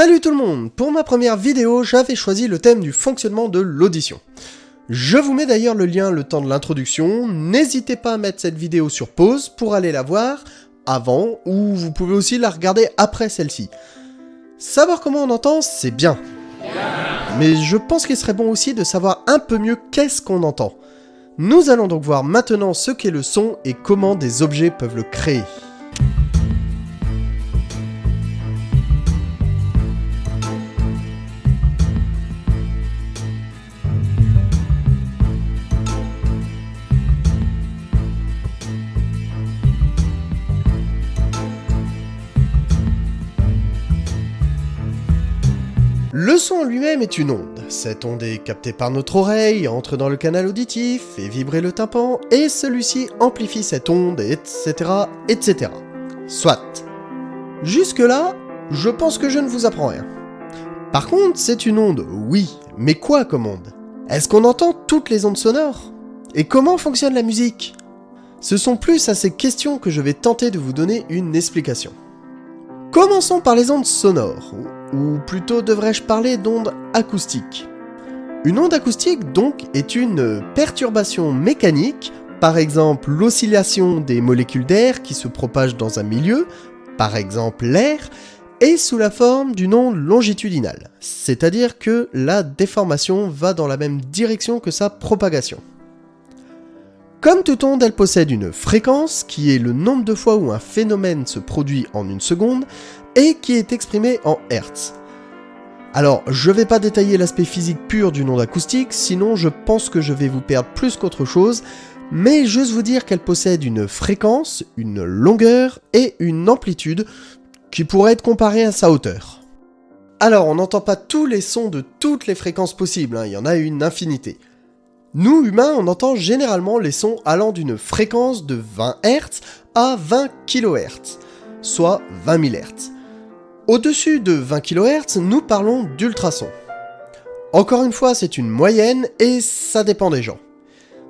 Salut tout le monde Pour ma première vidéo, j'avais choisi le thème du fonctionnement de l'audition. Je vous mets d'ailleurs le lien le temps de l'introduction, n'hésitez pas à mettre cette vidéo sur pause pour aller la voir avant, ou vous pouvez aussi la regarder après celle-ci. Savoir comment on entend, c'est bien. Mais je pense qu'il serait bon aussi de savoir un peu mieux qu'est-ce qu'on entend. Nous allons donc voir maintenant ce qu'est le son et comment des objets peuvent le créer. Son lui-même est une onde. Cette onde est captée par notre oreille, entre dans le canal auditif, fait vibrer le tympan, et celui-ci amplifie cette onde, etc., etc. Soit. Jusque-là, je pense que je ne vous apprends rien. Par contre, c'est une onde, oui, mais quoi comme onde? Est-ce qu'on entend toutes les ondes sonores? Et comment fonctionne la musique? Ce sont plus à ces questions que je vais tenter de vous donner une explication. Commençons par les ondes sonores, ou plutôt devrais-je parler d'ondes acoustiques. Une onde acoustique donc est une perturbation mécanique, par exemple l'oscillation des molécules d'air qui se propagent dans un milieu, par exemple l'air, et sous la forme d'une onde longitudinale, c'est-à-dire que la déformation va dans la même direction que sa propagation. Comme toute onde, elle possède une fréquence, qui est le nombre de fois où un phénomène se produit en une seconde, et qui est exprimé en Hertz. Alors, je vais pas détailler l'aspect physique pur d'une onde acoustique, sinon je pense que je vais vous perdre plus qu'autre chose, mais juste vous dire qu'elle possède une fréquence, une longueur et une amplitude qui pourrait être comparée à sa hauteur. Alors, on n'entend pas tous les sons de toutes les fréquences possibles, hein, il y en a une infinité. Nous, humains, on entend généralement les sons allant d'une fréquence de 20 Hz à 20 kHz, soit 20 000 Hz. Au-dessus de 20 kHz, nous parlons d'ultrasons. Encore une fois, c'est une moyenne et ça dépend des gens.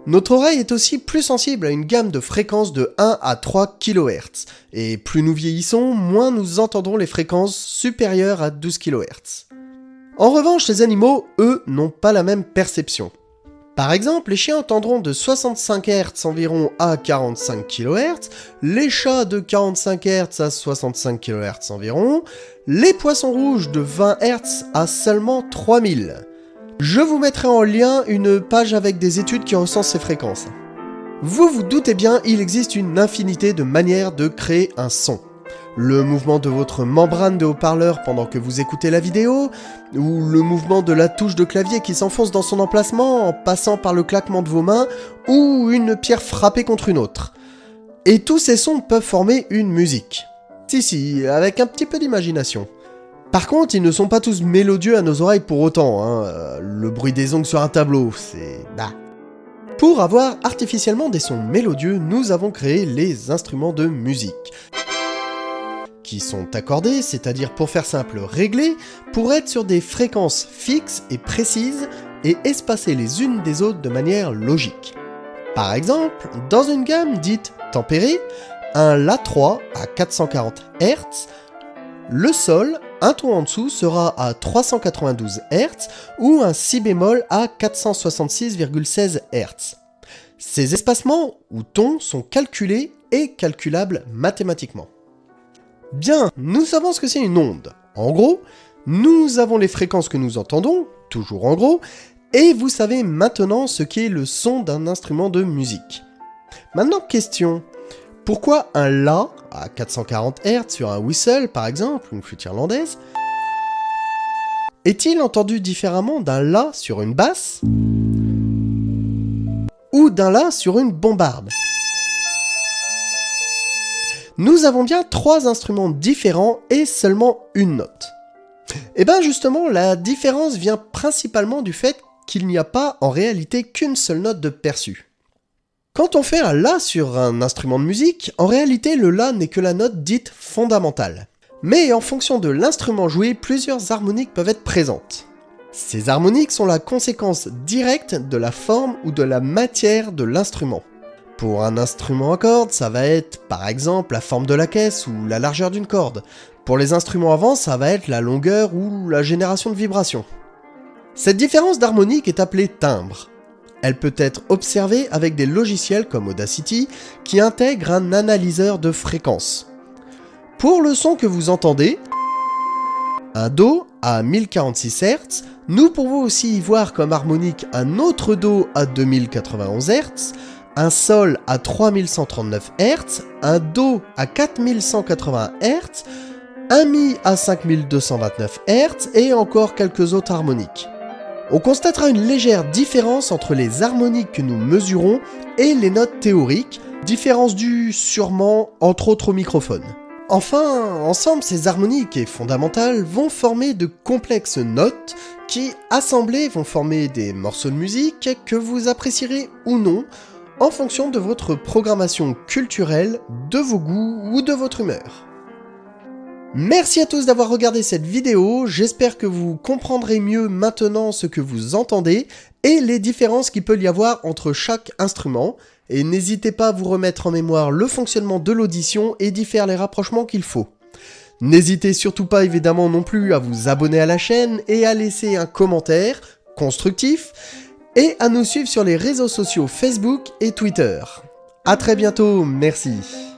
Notre oreille est aussi plus sensible à une gamme de fréquences de 1 à 3 kHz, et plus nous vieillissons, moins nous entendrons les fréquences supérieures à 12 kHz. En revanche, les animaux, eux, n'ont pas la même perception. Par exemple, les chiens entendront de 65 Hz environ à 45 kHz, les chats de 45 Hz à 65 kHz environ, les poissons rouges de 20 Hz à seulement 3000. Je vous mettrai en lien une page avec des études qui recensent ces fréquences. Vous vous doutez bien, il existe une infinité de manières de créer un son le mouvement de votre membrane de haut-parleur pendant que vous écoutez la vidéo, ou le mouvement de la touche de clavier qui s'enfonce dans son emplacement en passant par le claquement de vos mains, ou une pierre frappée contre une autre. Et tous ces sons peuvent former une musique. Si si, avec un petit peu d'imagination. Par contre, ils ne sont pas tous mélodieux à nos oreilles pour autant, hein. le bruit des ongles sur un tableau, c'est... bah... Pour avoir artificiellement des sons mélodieux, nous avons créé les instruments de musique sont accordés, c'est-à-dire pour faire simple réglés, pour être sur des fréquences fixes et précises et espacées les unes des autres de manière logique. Par exemple, dans une gamme dite tempérée, un La3 à 440 Hz, le Sol, un ton en dessous, sera à 392 Hz ou un Si bémol à 466,16 Hz. Ces espacements ou tons sont calculés et calculables mathématiquement. Bien, nous savons ce que c'est une onde. En gros, nous avons les fréquences que nous entendons, toujours en gros, et vous savez maintenant ce qu'est le son d'un instrument de musique. Maintenant, question. Pourquoi un La à 440 Hz sur un whistle, par exemple, une flûte irlandaise, est-il entendu différemment d'un La sur une basse ou d'un La sur une bombarde? Nous avons bien trois instruments différents et seulement une note. Et eh bien justement, la différence vient principalement du fait qu'il n'y a pas en réalité qu'une seule note de perçu. Quand on fait un La sur un instrument de musique, en réalité le La n'est que la note dite fondamentale. Mais en fonction de l'instrument joué, plusieurs harmoniques peuvent être présentes. Ces harmoniques sont la conséquence directe de la forme ou de la matière de l'instrument. Pour un instrument à cordes, ça va être par exemple la forme de la caisse ou la largeur d'une corde. Pour les instruments avant, ça va être la longueur ou la génération de vibrations. Cette différence d'harmonique est appelée timbre. Elle peut être observée avec des logiciels comme Audacity qui intègrent un analyseur de fréquences. Pour le son que vous entendez, un Do à 1046 Hz, nous pouvons aussi y voir comme harmonique un autre Do à 2091 Hz, un Sol à 3139 Hz, un Do à 4180 Hz, un Mi à 5229 Hz et encore quelques autres harmoniques. On constatera une légère différence entre les harmoniques que nous mesurons et les notes théoriques, différence due sûrement entre autres au microphone. Enfin, ensemble, ces harmoniques et fondamentales vont former de complexes notes qui, assemblées, vont former des morceaux de musique que vous apprécierez ou non en fonction de votre programmation culturelle, de vos goûts ou de votre humeur. Merci à tous d'avoir regardé cette vidéo, j'espère que vous comprendrez mieux maintenant ce que vous entendez et les différences qu'il peut y avoir entre chaque instrument, et n'hésitez pas à vous remettre en mémoire le fonctionnement de l'audition et d'y faire les rapprochements qu'il faut. N'hésitez surtout pas évidemment non plus à vous abonner à la chaîne et à laisser un commentaire constructif, et à nous suivre sur les réseaux sociaux Facebook et Twitter. A très bientôt, merci